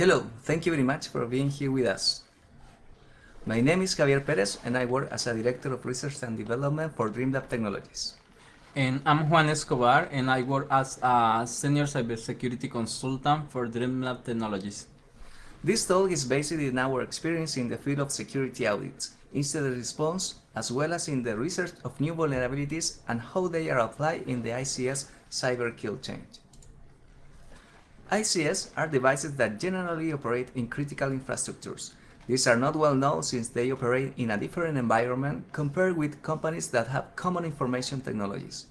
Hello, thank you very much for being here with us. My name is Javier Perez and I work as a Director of Research and Development for DreamLab Technologies. And I'm Juan Escobar and I work as a Senior Cybersecurity Consultant for DreamLab Technologies. This talk is based in our experience in the field of security audits, incident response, as well as in the research of new vulnerabilities and how they are applied in the ICS cyber kill chain. ICS are devices that generally operate in critical infrastructures. These are not well known since they operate in a different environment compared with companies that have common information technologies.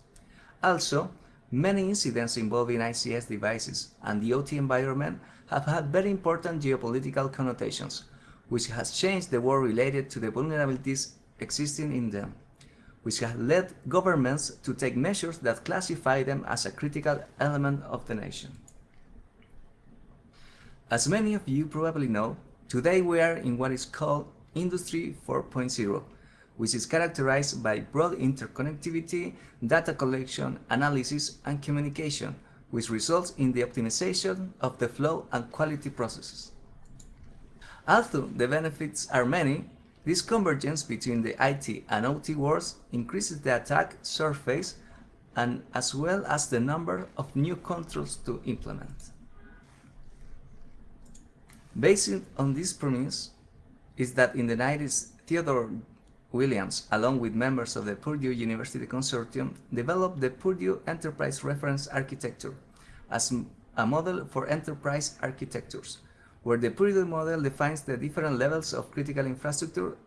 Also, many incidents involving ICS devices and the OT environment have had very important geopolitical connotations, which has changed the world related to the vulnerabilities existing in them, which has led governments to take measures that classify them as a critical element of the nation. As many of you probably know, today we are in what is called Industry 4.0, which is characterized by broad interconnectivity, data collection, analysis, and communication, which results in the optimization of the flow and quality processes. Although the benefits are many, this convergence between the IT and OT worlds increases the attack surface and as well as the number of new controls to implement. Based on this premise is that in the 90s, Theodore Williams, along with members of the Purdue University Consortium, developed the Purdue Enterprise Reference Architecture as a model for enterprise architectures, where the Purdue model defines the different levels of critical infrastructure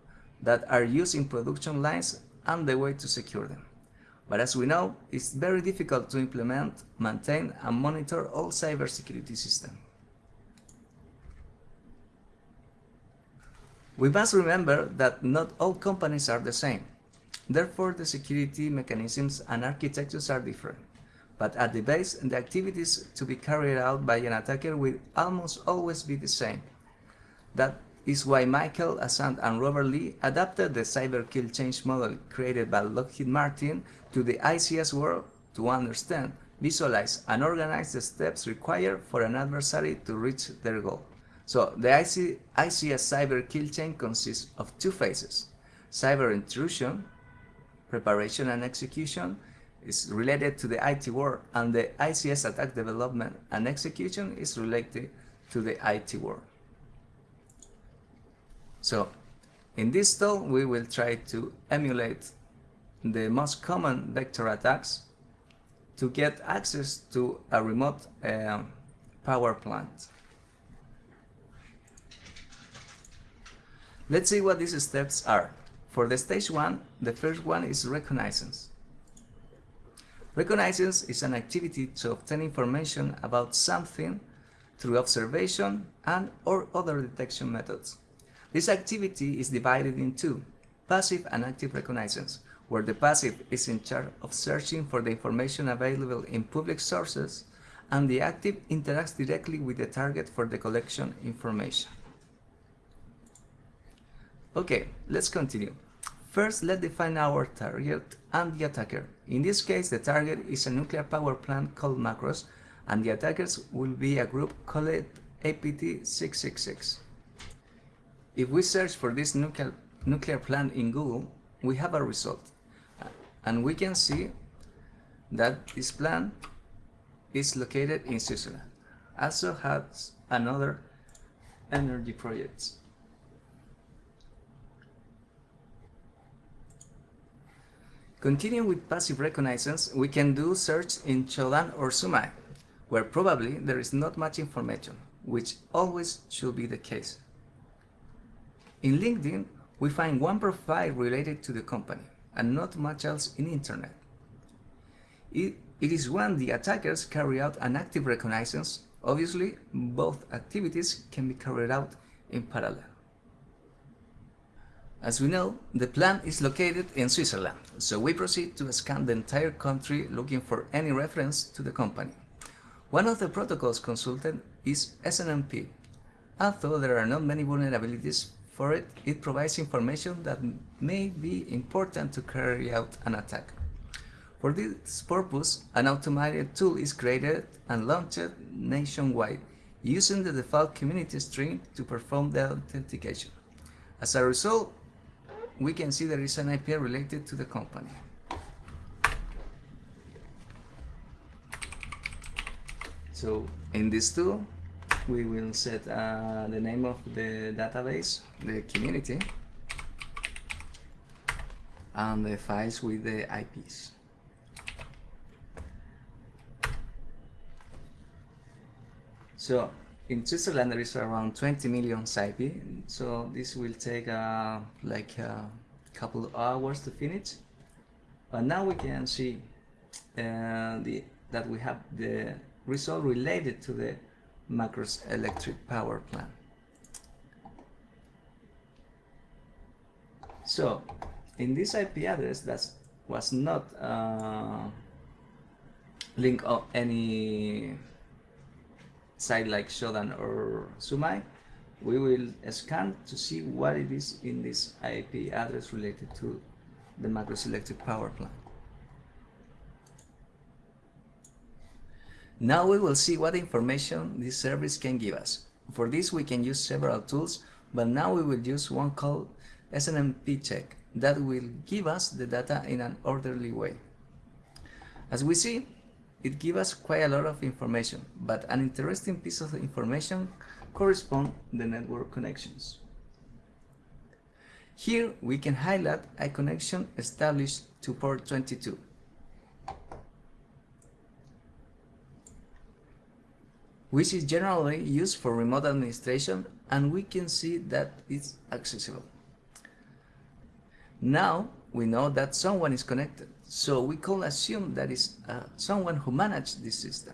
that are used in production lines and the way to secure them. But as we know, it's very difficult to implement, maintain, and monitor all cybersecurity systems. We must remember that not all companies are the same. Therefore, the security mechanisms and architectures are different. But at the base, the activities to be carried out by an attacker will almost always be the same. That is why Michael Assand and Robert Lee adapted the cyber kill chain model created by Lockheed Martin to the ICS world to understand, visualize, and organize the steps required for an adversary to reach their goal. So the IC, ICS cyber kill chain consists of two phases. Cyber intrusion, preparation and execution is related to the IT world and the ICS attack development and execution is related to the IT world. So in this talk we will try to emulate the most common vector attacks to get access to a remote uh, power plant. Let's see what these steps are. For the stage 1, the first one is reconnaissance. Reconnaissance is an activity to obtain information about something through observation and or other detection methods. This activity is divided in two, passive and active reconnaissance, where the passive is in charge of searching for the information available in public sources and the active interacts directly with the target for the collection information. Okay, let's continue. First, let's define our target and the attacker. In this case, the target is a nuclear power plant called Macros, and the attackers will be a group called APT666. If we search for this nuclear, nuclear plant in Google, we have a result. And we can see that this plant is located in Switzerland. Also has another energy projects. Continuing with passive reconnaissance, we can do search in Shodan or Sumai, where probably there is not much information, which always should be the case. In LinkedIn, we find one profile related to the company, and not much else in internet. It, it is when the attackers carry out an active reconnaissance, obviously both activities can be carried out in parallel. As we know, the plant is located in Switzerland, so we proceed to scan the entire country looking for any reference to the company. One of the protocols consulted is SNMP. Although there are not many vulnerabilities for it, it provides information that may be important to carry out an attack. For this purpose, an automated tool is created and launched nationwide using the default community string to perform the authentication. As a result, we can see there is an IP related to the company. So in this tool, we will set uh, the name of the database, the community, and the files with the IPs. So in Switzerland there is around 20 million IP, so this will take uh, like a couple of hours to finish. But now we can see uh, the, that we have the result related to the Macros electric power plant. So in this IP address that was not uh, linked of any site like Shodan or Sumai, we will scan to see what it is in this IP address related to the Macros electric power plant. Now we will see what information this service can give us. For this we can use several tools, but now we will use one called SNMP check that will give us the data in an orderly way. As we see, it gives us quite a lot of information, but an interesting piece of information correspond the network connections. Here we can highlight a connection established to port 22. which is generally used for remote administration and we can see that it's accessible. Now we know that someone is connected, so we can assume that is uh, someone who managed this system.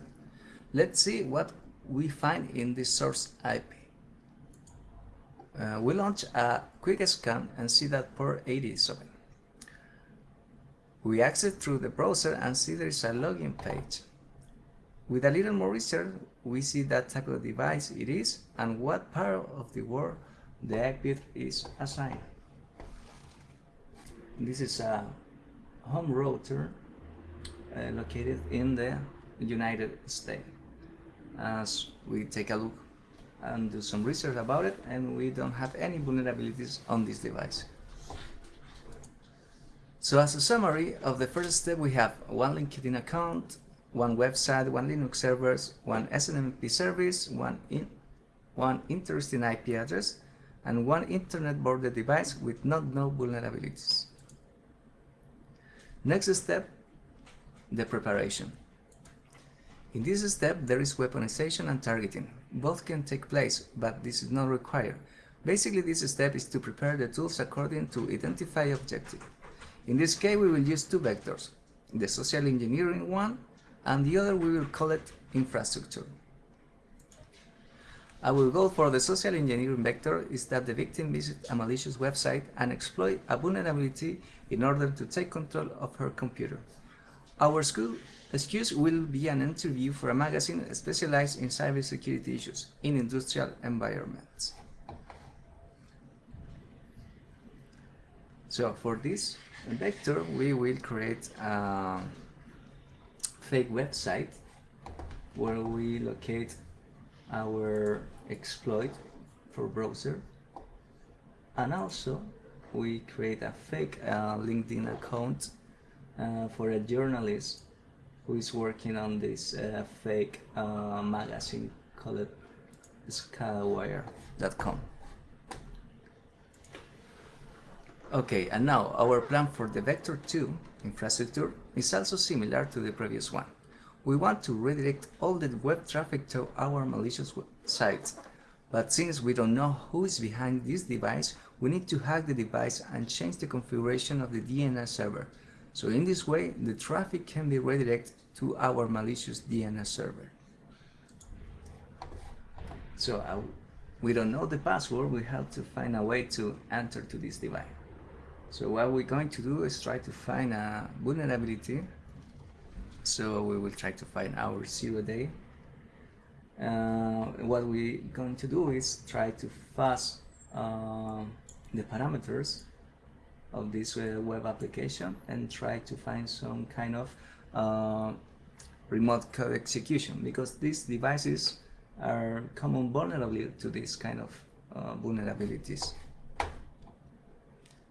Let's see what we find in this source IP. Uh, we launch a quick scan and see that port 80 is open. We access through the browser and see there is a login page. With a little more research, we see that type of device it is and what part of the world the IP is assigned. This is a home router uh, located in the United States. As we take a look and do some research about it and we don't have any vulnerabilities on this device. So as a summary of the first step we have one LinkedIn account, one website, one Linux servers, one SNMP service, one, in, one interesting IP address, and one internet boarded device with not no vulnerabilities. Next step, the preparation. In this step, there is weaponization and targeting. Both can take place, but this is not required. Basically, this step is to prepare the tools according to identify objective. In this case, we will use two vectors, the social engineering one and the other we will call it infrastructure. Our goal for the social engineering vector is that the victim visit a malicious website and exploit a vulnerability in order to take control of her computer. Our school excuse will be an interview for a magazine specialized in cybersecurity issues in industrial environments. So for this vector, we will create a fake website where we locate our exploit for browser and also we create a fake uh, LinkedIn account uh, for a journalist who is working on this uh, fake uh, magazine called Skywire.com. Okay, and now our plan for the Vector 2 infrastructure is also similar to the previous one. We want to redirect all the web traffic to our malicious sites, but since we don't know who is behind this device, we need to hack the device and change the configuration of the DNS server. So in this way, the traffic can be redirected to our malicious DNS server. So uh, we don't know the password, we have to find a way to enter to this device. So what we're going to do is try to find a vulnerability. So we will try to find our zero day. Uh, what we're going to do is try to fuzz uh, the parameters of this uh, web application and try to find some kind of uh, remote code execution because these devices are common vulnerability to this kind of uh, vulnerabilities.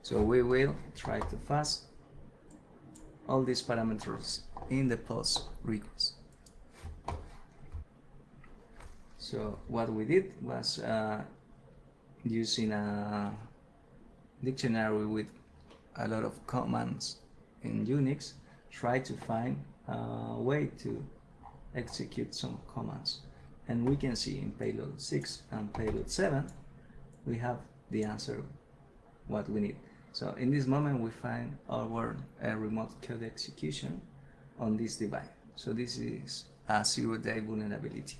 So we will try to fast all these parameters in the post request. So what we did was uh, using a dictionary with a lot of commands in Unix, try to find a way to execute some commands. And we can see in payload 6 and payload 7, we have the answer what we need. So in this moment, we find our uh, remote code execution on this device. So this is a zero-day vulnerability.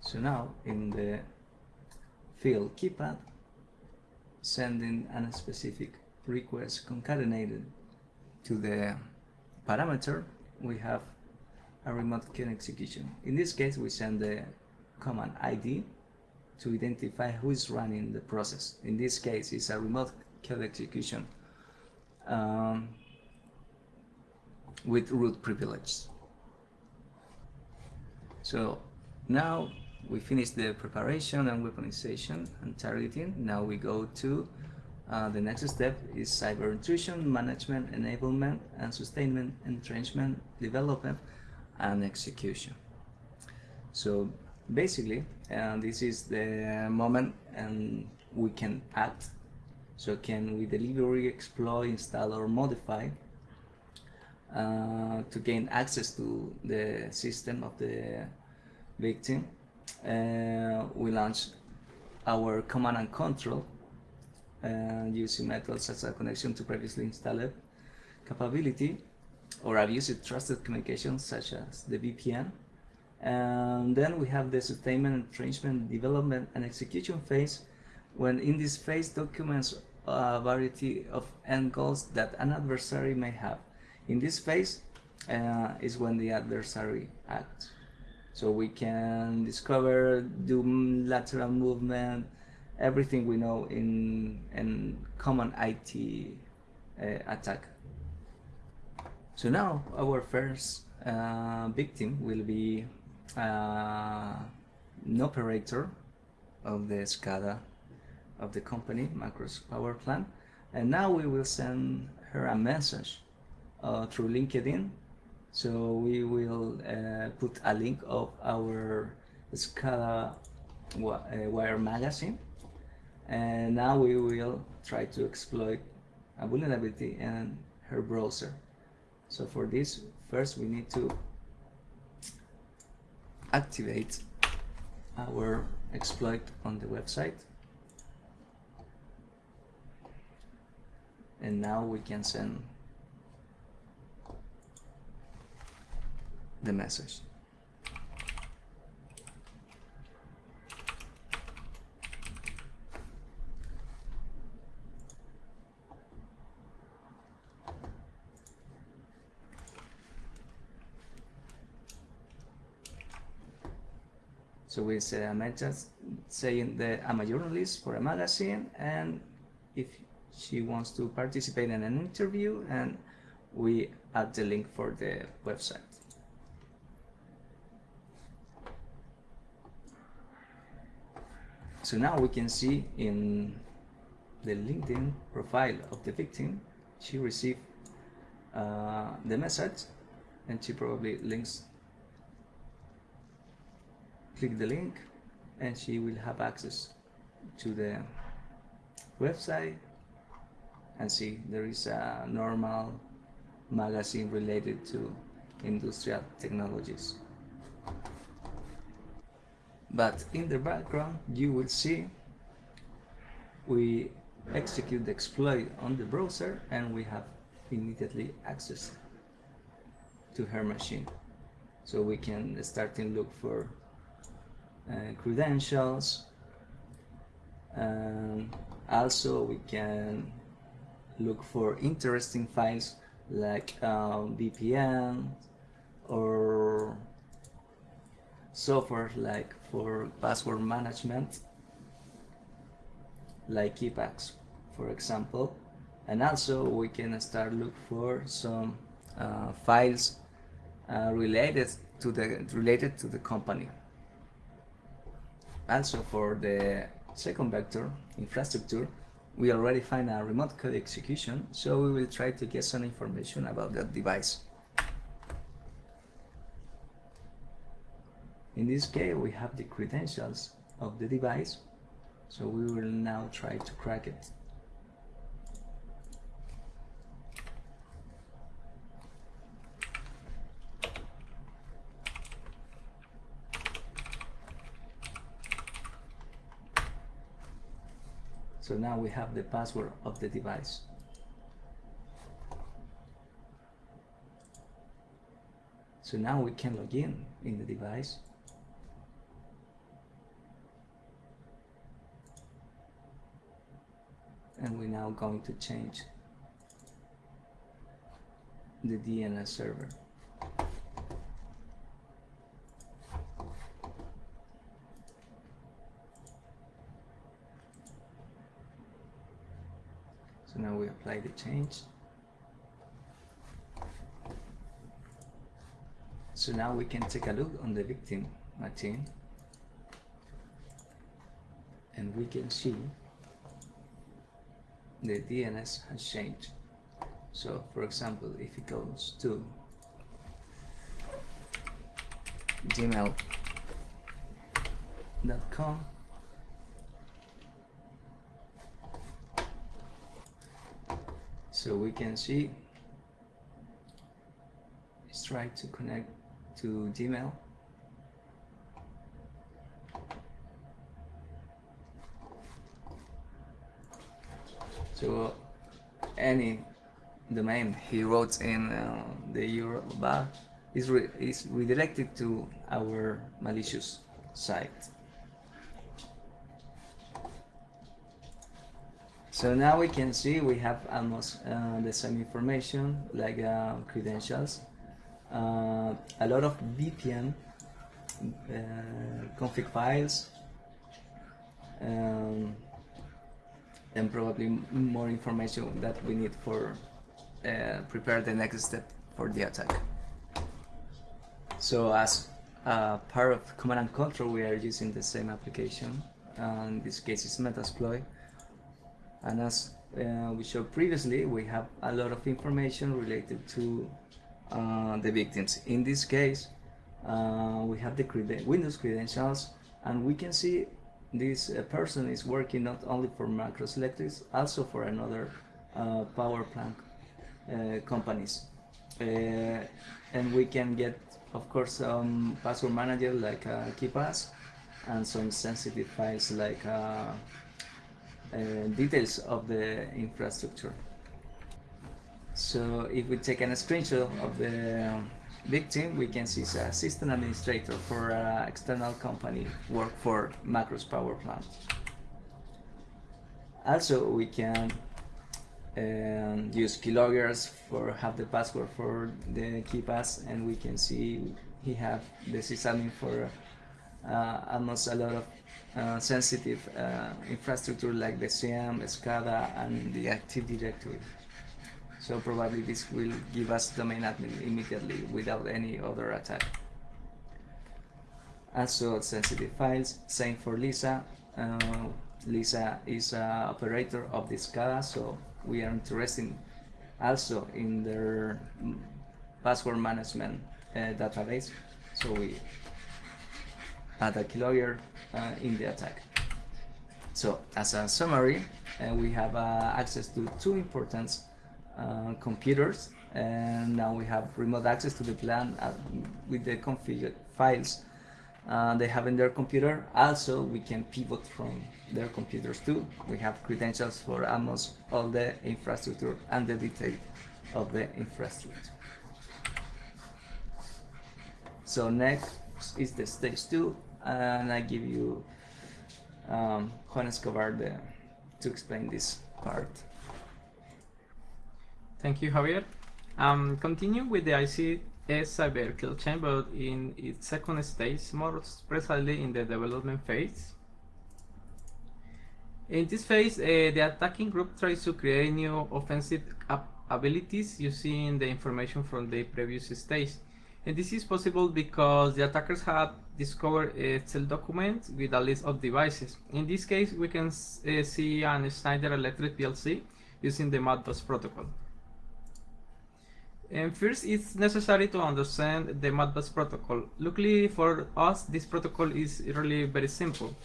So now in the field keypad, sending a specific request concatenated to the parameter, we have a remote code execution. In this case, we send the command ID to identify who is running the process. In this case, it's a remote code execution um, with root privileges. So now we finished the preparation and weaponization and targeting. Now we go to uh, the next step is cyber intrusion, management, enablement, and sustainment, entrenchment, development, and execution. So basically, uh, this is the moment and we can act. So can we deliver, exploit, install, or modify uh, to gain access to the system of the victim. Uh, we launch our command and control uh, using methods such as connection to previously installed capability or abusive trusted communications such as the VPN. And then we have the sustainment, entrenchment, development, and execution phase, when in this phase documents variety of goals that an adversary may have. In this phase uh, is when the adversary acts. So we can discover, do lateral movement, everything we know in, in common IT uh, attack. So now our first uh, victim will be uh, an operator of the SCADA of the company, Macros Power Plant. And now we will send her a message uh, through LinkedIn. So we will uh, put a link of our SCADA uh, wire magazine. And now we will try to exploit a vulnerability in her browser. So for this, first we need to activate our exploit on the website. And now we can send the message. So we say a message saying that I'm a journalist for a magazine and if she wants to participate in an interview and we add the link for the website. So now we can see in the LinkedIn profile of the victim, she received uh, the message and she probably links click the link and she will have access to the website and see there is a normal magazine related to industrial technologies. But in the background you will see we execute the exploit on the browser and we have immediately access to her machine. So we can start to look for uh, credentials. And also we can look for interesting files like um, VPN or software like for password management like Keepax for example and also we can start look for some uh, files uh, related to the related to the company. Also for the second vector infrastructure, we already find a remote code execution, so we will try to get some information about that device. In this case, we have the credentials of the device, so we will now try to crack it. So now we have the password of the device. So now we can log in in the device. And we're now going to change the DNS server. So now we apply the change. So now we can take a look on the victim machine and we can see the DNS has changed. So for example, if it goes to gmail.com so we can see. Let's try to connect to Gmail. So any domain he wrote in uh, the URL bar is, re is redirected to our malicious site So now we can see we have almost uh, the same information like uh, credentials, uh, a lot of VPN uh, config files, um, and probably more information that we need for uh, prepare the next step for the attack. So as part of command and control, we are using the same application. in this case, it's Metasploit and as uh, we showed previously we have a lot of information related to uh, the victims. In this case uh, we have the creden Windows credentials and we can see this uh, person is working not only for Macros Electrics also for another uh, power plant uh, companies. And we can get of course some password manager like KeePass and some sensitive files like uh, details of the infrastructure. So if we take a screenshot of the victim, we can see a system administrator for an external company work for Macros power plant. Also, we can um, use keyloggers for have the password for the KeePass, and we can see he have the sysadmin for uh, almost a lot of uh, sensitive uh, infrastructure like the SIEM, SCADA, and the Active Directory. So probably this will give us domain admin immediately without any other attack. Also sensitive files, same for Lisa. Uh, Lisa is an operator of the SCADA, so we are interested also in their password management uh, database. So we add a keylogger uh, in the attack. So as a summary, uh, we have uh, access to two important computers and now we have remote access to the plan with the config files uh, they have in their computer. Also, we can pivot from their computers too. We have credentials for almost all the infrastructure and the detail of the infrastructure. So next is the stage two, and I give you um, Juan Escobar the, to explain this part. Thank you, Javier. Um, continue with the ICS cyber kill chain, but in its second stage, more precisely in the development phase. In this phase, uh, the attacking group tries to create new offensive abilities using the information from the previous stage. And this is possible because the attackers had discovered a Excel document with a list of devices. In this case, we can uh, see an Schneider Electric PLC using the Modbus protocol. And first, it's necessary to understand the Modbus protocol. Luckily for us, this protocol is really very simple.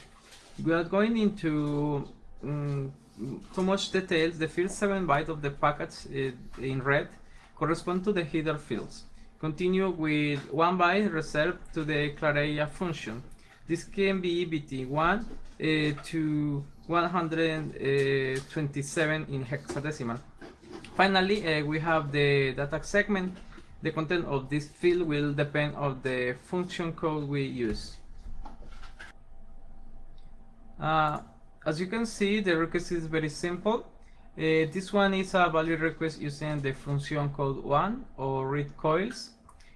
We are going into um, too much details. The first 7 bytes of the package uh, in red correspond to the header fields. Continue with 1 byte reserved to the Clarella function. This can be BT1 uh, to 127 in hexadecimal. Finally, uh, we have the data segment. The content of this field will depend on the function code we use. Uh, as you can see, the request is very simple. Uh, this one is a value request using the function code 1 or read coils.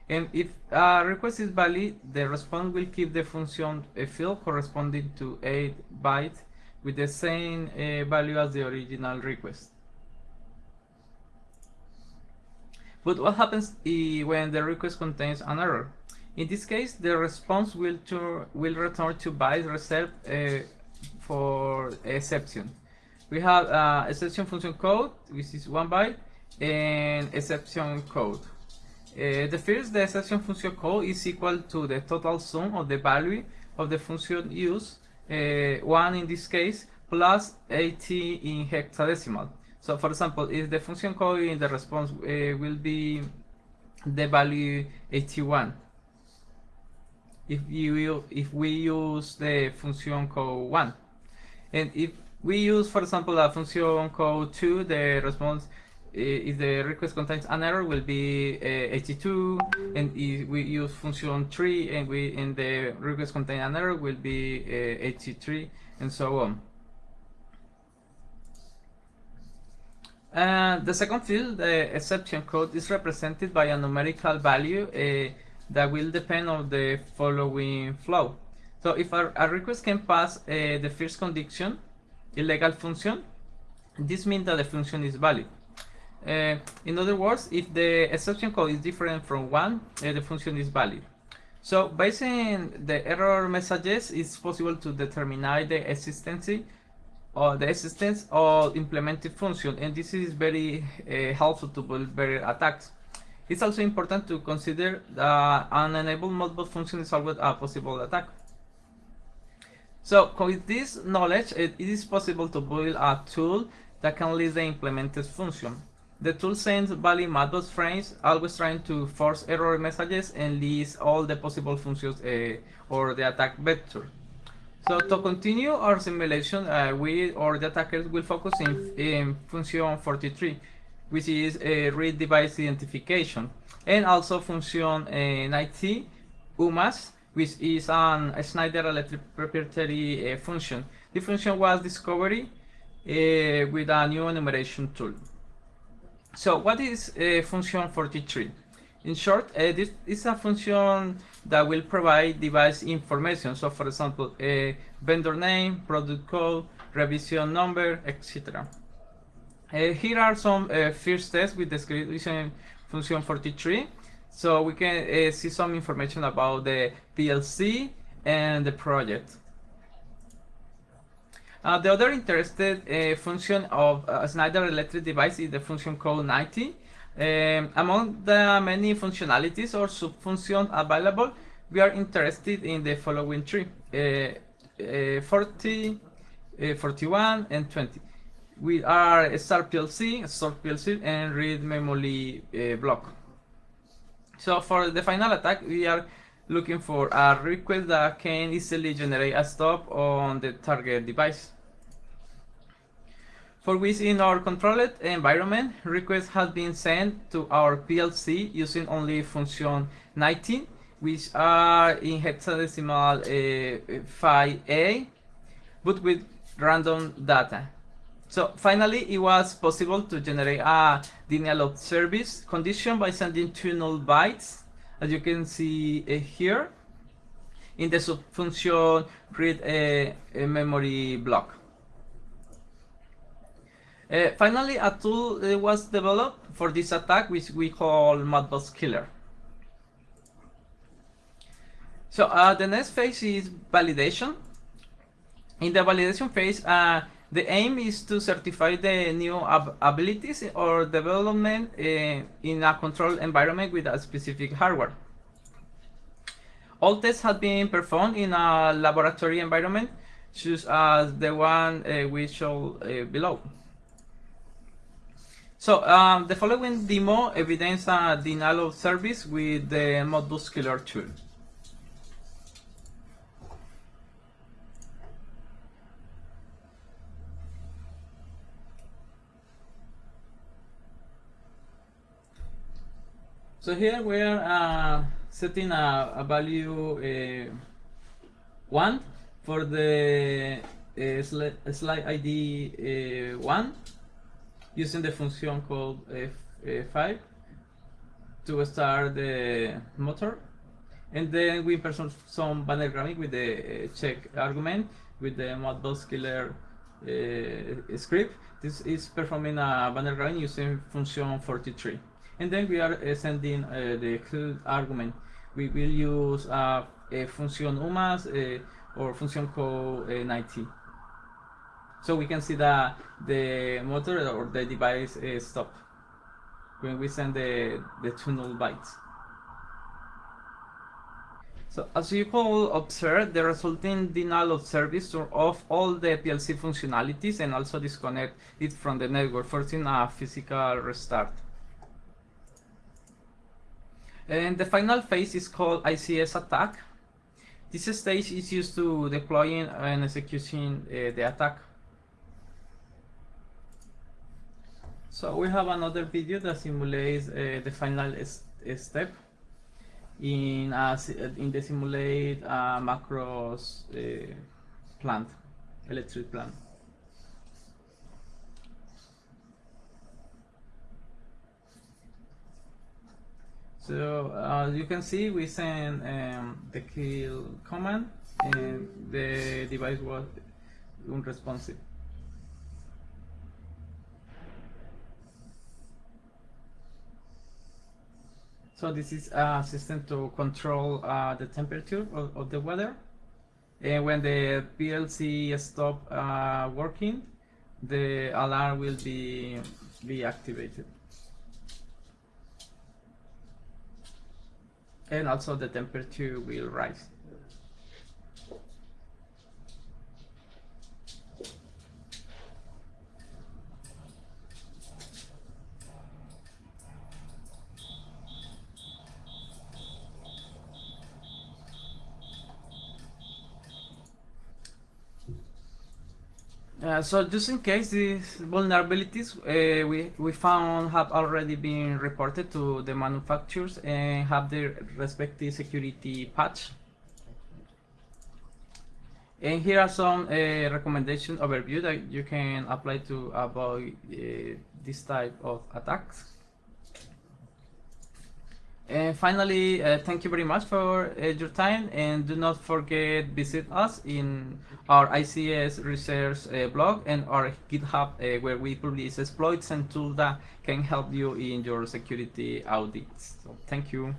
And if a request is valid, the response will keep the function a field corresponding to 8 bytes with the same uh, value as the original request. But what happens when the request contains an error? In this case, the response will, will return to bytes reserved uh, for exception. We have uh, exception function code, which is one byte, and exception code. The first, the exception function code is equal to the total sum of the value of the function used, uh, 1 in this case, plus 80 in hexadecimal. So for example, if the function code in the response uh, will be the value 81, if you if we use the function code 1 and if we use, for example, a function code 2, the response, if the request contains an error, will be uh, 82. And if we use function 3 and we in the request contain an error, will be uh, 83, and so on. Uh, the second field, the exception code, is represented by a numerical value that will depend on the following flow. So if a, a request can pass the first condition, illegal function, this means that the function is valid. Uh, in other words, if the exception code is different from one, uh, the function is valid. So based on the error messages, it's possible to determine the existence or the existence of implemented function, and this is very uh, helpful to build better attacks. It's also important to consider that an enabled Modbus function is always a possible attack. So with this knowledge, it, it is possible to build a tool that can list the implemented function. The tool sends valid Modbus frames, always trying to force error messages and list all the possible functions uh, or the attack vector. So to continue our simulation, uh, we or the attackers will focus in, in function 43, which is a read device identification, and also function uh, 90, UMAS, which is a Schneider Electric proprietary uh, function. The function was discovered uh, with a new enumeration tool. So what is function 43? In short, uh, this is a function that will provide device information. So for example, a vendor name, product code, revision number, etc. Uh, here are some uh, first tests with the script function 43. So we can uh, see some information about the PLC and the project. Uh, the other interested uh, function of a Schneider Electric device is the function code 90. Um, among the many functionalities or subfunctions available, we are interested in the following three, uh, uh 40, uh, 41, and 20. We are start PLC, start PLC, and read memory uh, block. So for the final attack, we are looking for a request that can easily generate a stop on the target device. For which in our controlled environment, request has been sent to our PLC using only function 19, which are in hexadecimal uh, 5A, but with random data. So finally, it was possible to generate a denial of service condition by sending two null bytes, as you can see uh, here, in the subfunction read a, a memory block. Uh, finally, a tool uh, was developed for this attack, which we call Modbus Killer. So uh, the next phase is validation. In the validation phase, uh, the aim is to certify the new ab abilities or development uh, in a controlled environment with a specific hardware. All tests have been performed in a laboratory environment, such as the one uh, we show uh, below. So um, the following demo evidence a denial of service with the Modbus Killer tool. So here we are uh, setting a, a value uh, 1 for the uh, slide, slide ID uh, 1 using the function called F5 to start the motor. And then we perform some banner grabbing with the uh, check argument with the Modbus killer uh, script. This is performing a banner grabbing using function 43 and then we are uh, sending uh, the argument. We will use uh, a function UMAS or function code 90. So we can see that the motor or the device is stop when we send the, the two null bytes. So as you can observe, the resulting denial of service turn off all the PLC functionalities and also disconnect it from the network, forcing a physical restart. And the final phase is called ICS attack. This stage is used to deploying and executing uh, the attack. So we have another video that simulates uh, the final step in a, in the simulate uh, macros uh, plant, electric plant. So uh, you can see we send um, the kill command and the device was unresponsive. So this is a system to control uh, the temperature of, of, the weather. And when the PLC stop uh, working, the alarm will be, be activated. And also the temperature will rise. Uh, so just in case these vulnerabilities uh, we, we found have already been reported to the manufacturers and have their respective security patch. And here are some uh, recommendation overview that you can apply to avoid uh, this type of attacks. And finally, uh, thank you very much for uh, your time and do not forget visit us in our ICS research uh, blog and our GitHub uh, where we publish exploits and tools that can help you in your security audits. So thank you.